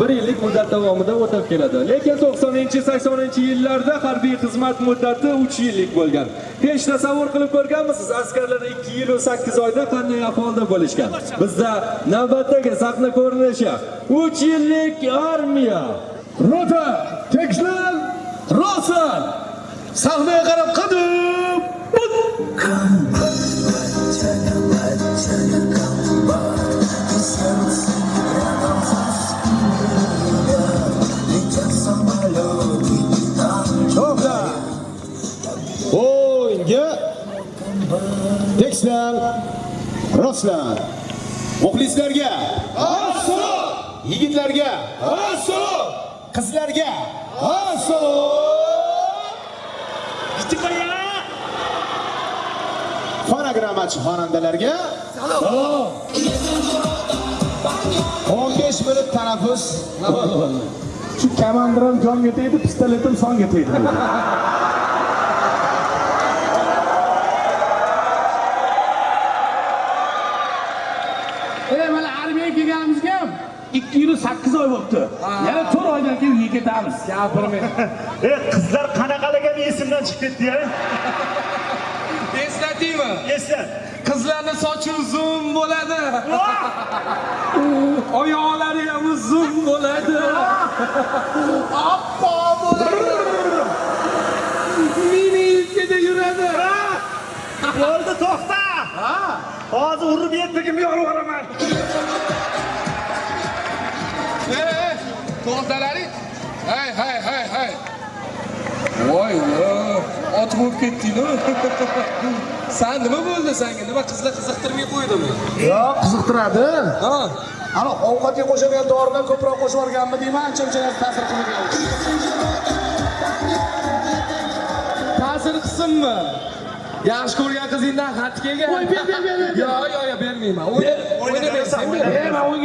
bir yillik muddat davomida o'tab keladi lekin 90-80 yillarda harbiy xizmat muddati 3 yillik bo'lgan hech tasavvur qilib ko'rganmisiz askarlar 2 yil va 8 oyda qanday ahvolda bo'lishgan bizda navbatdagi sahna ko'rinishi 3 yillik armiya Rota, tekislan, rostlan. Sahnaga qarab qadim. Rostlan. Muxlislarga assalom. Yigitlarga assalom. Qizlarga assalom. Fonogrammachi xonandalarga salom. 15 minut tanaffus. Shu kamandiram jonga tegdi, pistoletim songa tegdi. kelganimizga ham 2 yil 8 oy bo'libdi. Yana 4 oydan keyin uyga ketamiz. Gapirmang. E qizlar qanaqaligini esimdan chiqib. Eslataymi? Eslat. Qizlarni sochi uzun bo'ladi. Oyoqlari ham uzun bo'ladi. Oppo bo'ladi. Mini yelkada yuradi. Bo'ldi, to'xta. Hozir urib yetdigim yo'q yuboraman. To'xtalaring. Hay, hay, hay, hay. Voy. Ot bo'lib ketding-ku. San nima bo'ldi senga? Nima qizlar qiziqtirmay qo'ydimi? Yo'q, qiziqtiradi. Ha? Ana ovqatga qo'shadigan doridan ko'proq qo'shib yuborganmi deyman, ancha-muncha narsa ta'sir qilmagan. Ta'sir qilsinmi? Yaxshi ko'rgan qizingdan xat kelgan. Voy, ber, ber, ber. Yo'q, yo'q, bermayman. O'yna,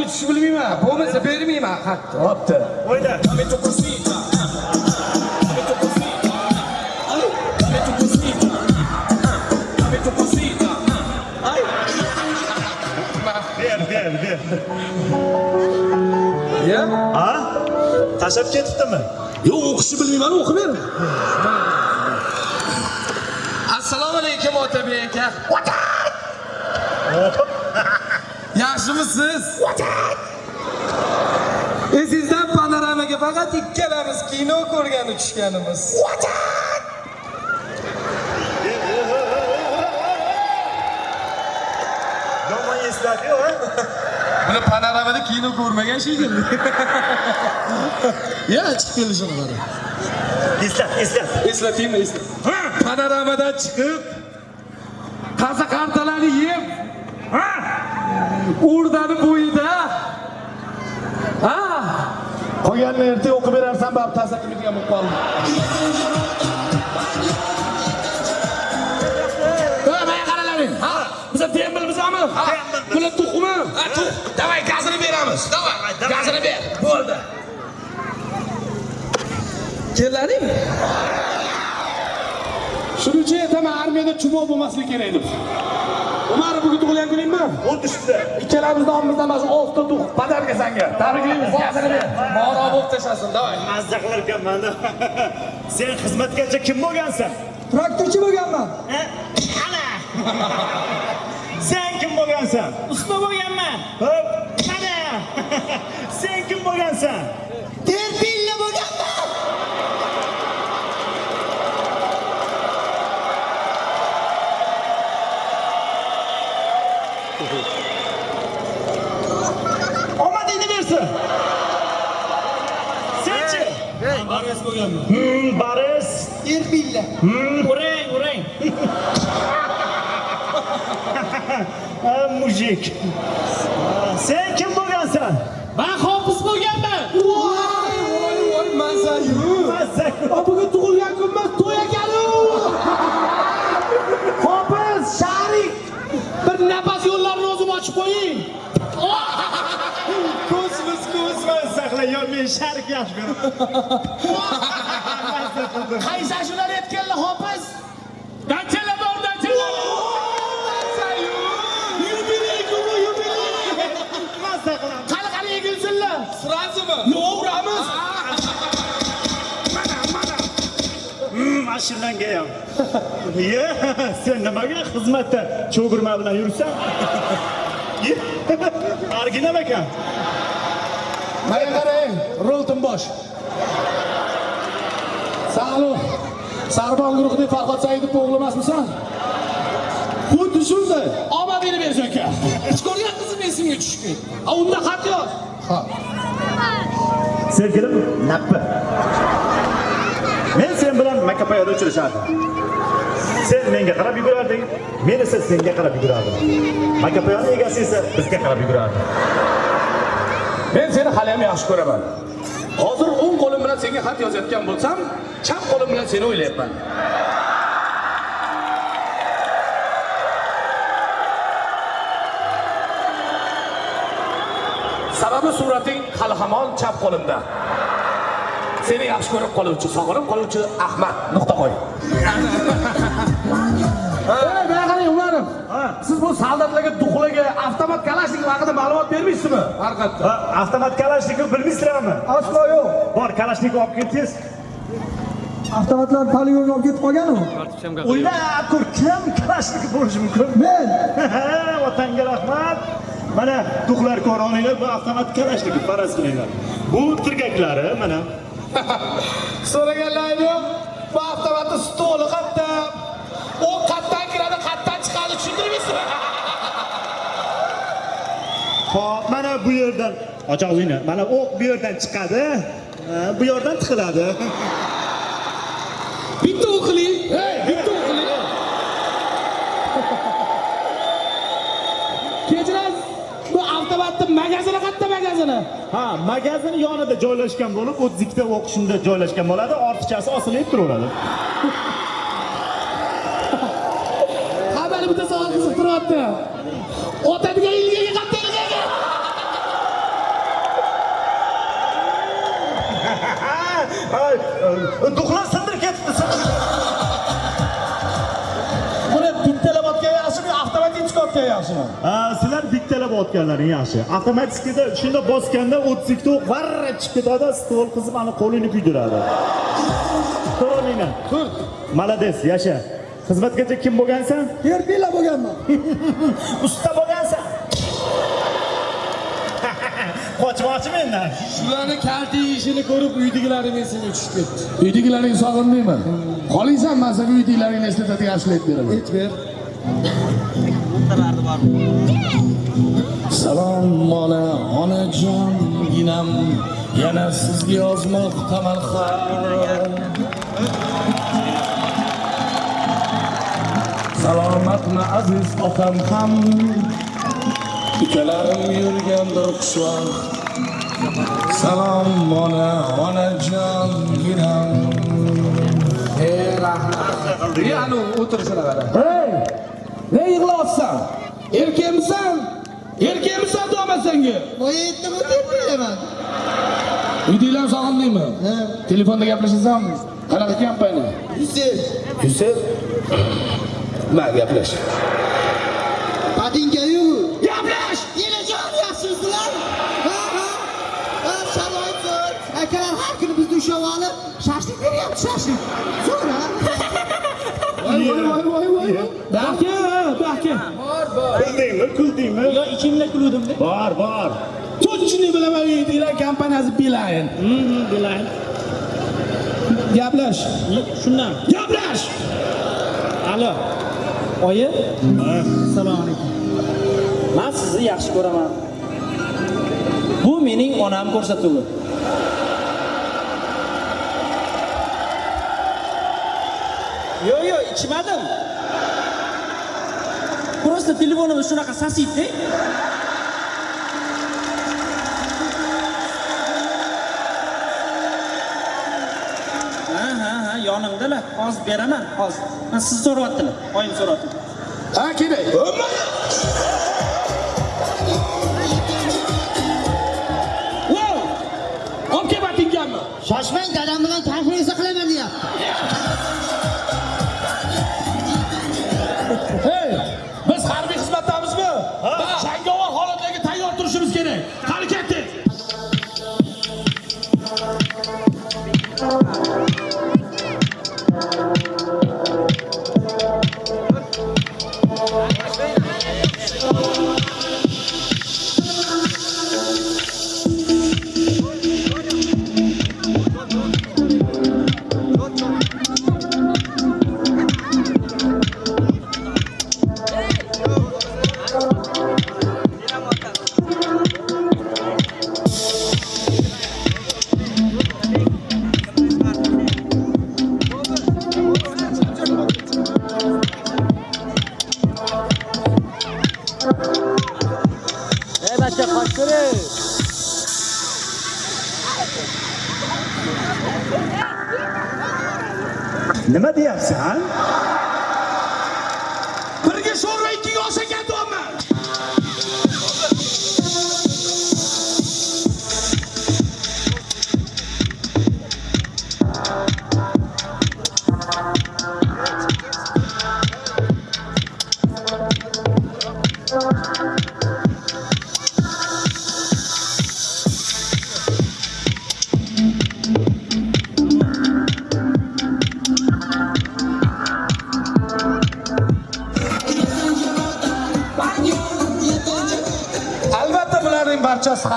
tushib bilmayman. Bo'lmasa bermayman xatni. Bo'pti. O'yna. Ber, ber, ber. Ya? Ha? Tashab ketibdimi? Yo'q, o'qishni bilmayman, o'qib ber. Assalomu alaykum Otabek aka. Yaxshimisiz? Esingizdan panoramaga faqat ikkalamiz kino ko'rgani tushganimiz. Yomon eslatdi-yu, ha? Buni panoramada kino ko'rmagan shekilli. Ya, chiqib kelishini qara. Eslat, eslat. Eslataymi, eslat. Panoramadan chiqib qaza qartalarni yeb? Urdani bo'yida. Ha? Qolganini ertaga o'qib berarsan, baribir ta'sir qilmaydigan bo'lib qoldim. Ha, mana qaralaring. Ha, biz tembil bizami? Ha, bular tuxumi. Ha, tux. Davay, gazini beramiz. Davay, gazini ber. Bo'ldi. Kelaring. Uchun aytaman, armiyada chumoq bo'lmasligi kerak deb. Umar bugun tug'ilgan kuningmi? Xuddi shunday. Ikkalamiz nomimizdan mana shu olti tug' podarka senga. Tabriklaymiz. Moro bo'lib tashlasin, davay. Mazza qilar ekanman. Sen xizmatgacha kim bo'lgansan? Traktorchi bo'lganman. Ha? Ana! Sen kim bo'lgansan? Usta bo'lganman. Hop, qana! Sen kim bo'lgansan? Terpilla bo'lganman. Omadingni bersin. Senchi? Bo'lganman. Hmm, Baris. Terpilla. Hmm, urang, urang. Ha, mujik. Sen kim bo'lgansan? Men hofiz bo'lganman. Voy, voy, mazayu. Mazza. Bugun tug'ilgan kunmas, to'y ekanu. Hofiz, Sharif. Bir nafas yo'llarni o'zim ochib qo'ying. Men Sharif yaxshi ko'raman. Qaysi shular aytganlar hofiz? Danchalar bor, danchalar. Yubiley, yubiley. Mazza qilaman. Qani qani egilsinlar. Uramizmi yo'q uramiz mana mana mashinanga ham ye sen nimaga xizmatda cho'girma bilan yuribsan original ekan mana qarang rolton bosh salo. Sarbon guruhining farhod saidov o'g'li emasmisan? Xuddi shunday. Meni bersin aka. Hech ko'rgan qizim esimga ketdi. A unda xat yoz sevgilim nappi. Men sen bilan makapayoda uchrashardim. Sen menga qarab yugurarding men esa senga qarab yugurardim. Makapayoni egasi esa bizga qarab yugurardi men seni hali ham yaxshi ko'raman hozir o'ng qo'lim bilan senga xat yozayotgan bo'lsam chap qo'lim bilan seni o'ylayapman sababi surating hali hamon chap qo'limda seni yaxshi ko'rib qoluvchi sog'inib qoluvchi ahmad nuqta qo'y mana qarang umarim siz bu soldatlarga duxlaga kalashnikov haqida ma'lumot bermaysizmi haqiqatda Ha, avtomat kalashnikov bilmaysizlarmi Aslo yo'q. bor kalashnikov olib kel tez Avtomatlar poligonga olib ketib qolgan-ku. o'ylab ko'r kim kalashnikov bo'lishi mumkin? Men. Vatanga rahmat. Mana duxlar ko'roninglar bu avtomat kalashnikov faraz qilinglar. Bu tirgaklari mana. So'raganlarim yo'q. Bu avtomatni stoli qayerda u qayerdan kiradi qayerdan chiqadi tushuntirmaysizmi Hop, mana bu yerdan ochoq uyni mana o'q bu yerdan chiqadi. Bu yerdan tiqiladi. Bitta o'qiling bitta o'qiling kechirasiz. Bu avtomatni magazini qayerda magazini. Ha magazin yonida joylashgan bo'lib o'ttiz ikkita o'q shunda joylashgan bo'ladi ortiqchasi osilib turaveradi. Mana bitta savol qiziq turyapti otadigan ilgaga qayerda ilgaga Ay, e, duxlar sindirib ketibdi sindirib buni bittalab otgan yaxshimi avtomatik chiqayotgan yaxshimi? Ha, sizlar bittalab otganlaring yaxshi. Avtomatikada shunda bosganda o'ttiz ikkita o'q varra chiqib ketadi stol qizib ani qo'lingni kuydiradi. Ko'ringlar tur. Молодец yasha. Xizmatgacha kim bo'lgansan? Terpila bo'lganman. usta bo'lgansan qochmoqchi mendan shularni kalta yeyishini ko'rib uydagilaring esimga tushib ketdi. Uydagilaring sog'indingmi? Qolingsan man senga uydagilaringni eslatadigan ashula beraman. Hech ber. salom ona onajon ginam. Yana sizga yozmoqdaman xat salomatmi aziz otam ham ukalarim yurgandir xushvaqt salom ona onajon ginam ey o'tirishini qara hey ne yig'layapsan? Erkakmisan? Erkakmisan deyapman senga Voyetda terpilaman. uydagilar sog'indingmi telefonda gaplashasanmi? Qanaqa kompaniya Yusuf, yusuf? Ma gaplash beryapti, shashlik. Zo'r, ha? voy voy voy voy baka baka kuldingmi kuldingmi Yo, ichimda kuldim-da. bor bor точно bilaman uydagilar kompaniyasi bilayin Bilayin. gaplash Shundan. gaplash Alo. Oyi? Assalomu alaykum. Men sizni yaxshi ko'raman. Bu mening onam ko'rsatuvi. Yo, yo, ichmadim. Просто telefonimiz shunaqa sasiydi. Ha, ha, ha, yonimdalar. Hozir beraman, hozir. Siz so'rayaptilar. Oyim so'rayapti. ha kerak Shoshmang, dadam bilan nima Birga sho'rva ikkiga olsa katyapman.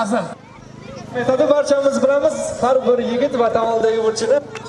Barchasi hazil. Metodi barchamiz bilamiz, har bir yigit vatan oldidagi burchini